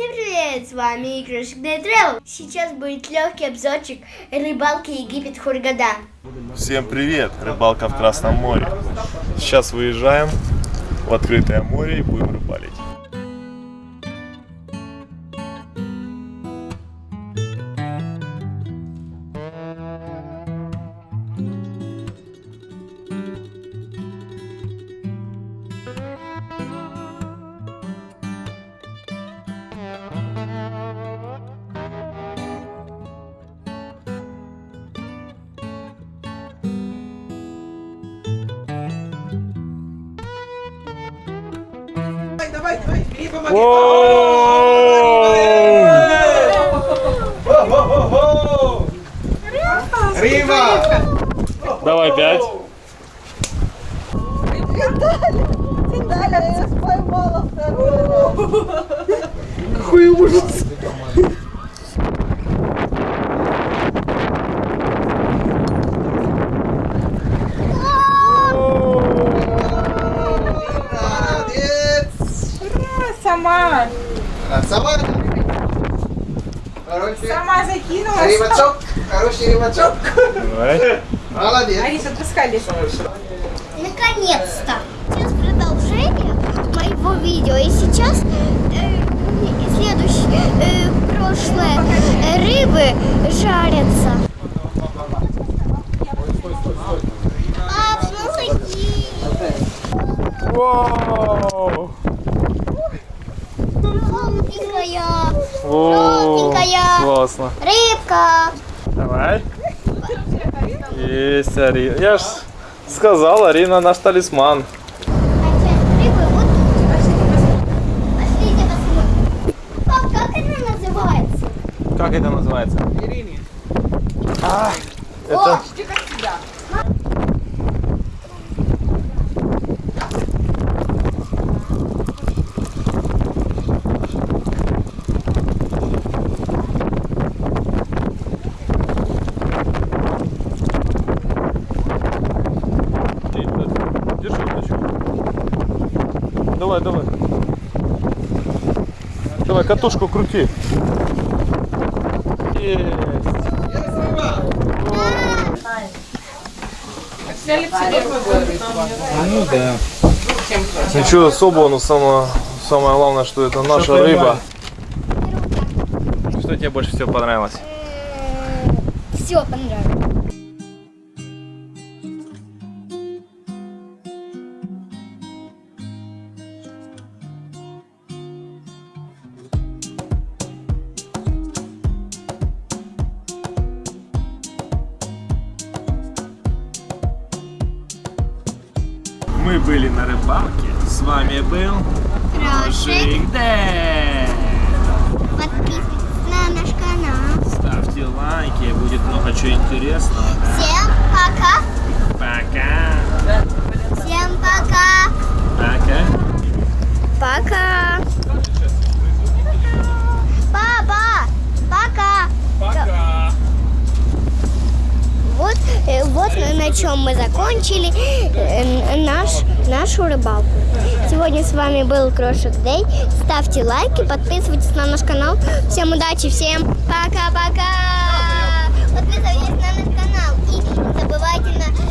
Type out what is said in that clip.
Всем привет, с вами Игрушек Travel. Сейчас будет легкий обзорчик рыбалки Египет Хургада. Всем привет! Рыбалка в Красном море. Сейчас выезжаем в открытое море и будем рыбалить. Давай, давай, давай, бери, помоги. О-хо-хо-хо! Риба! Давай пять. Виталя, я поймала вторую. Какой ужас! Молодец! Сама, А, Сама? Хороший. сама закинулась. Рыбачок, хороший. Давай. Молодец. Алиса, отпускай Лису. Наконец-то! Сейчас продолжение моего видео. И сейчас э, Вау! Желтенькая! О, Желтенькая! Классно. Рыбка! Давай. Есть Арина. Я ж сказал, Арина наш талисман. А как это называется? Ирине. А, О, это Почти как всегда. Давай, давай. Давай, катушку крути. Есть. Есть рыба. Взяли к себе Ну да. Ничего особого, но самое, самое главное, что это наша рыба. Что тебе больше всего понравилось? Все понравилось. Мы были на рыбалке. С вами был Крошик, Дэ. подписывайтесь на наш канал. Ставьте лайки, будет много чего интересного. Всем пока. Пока. Всем пока. Пока. Пока. Папа, пока. Пока. Вот, э, вот на, чем мы закончили э, наш, нашу рыбалку. Сегодня с вами был Крошек Дэй. Ставьте лайки, подписывайтесь на наш канал. Всем удачи, всем пока-пока. Подписывайтесь на наш канал и не забывайте на,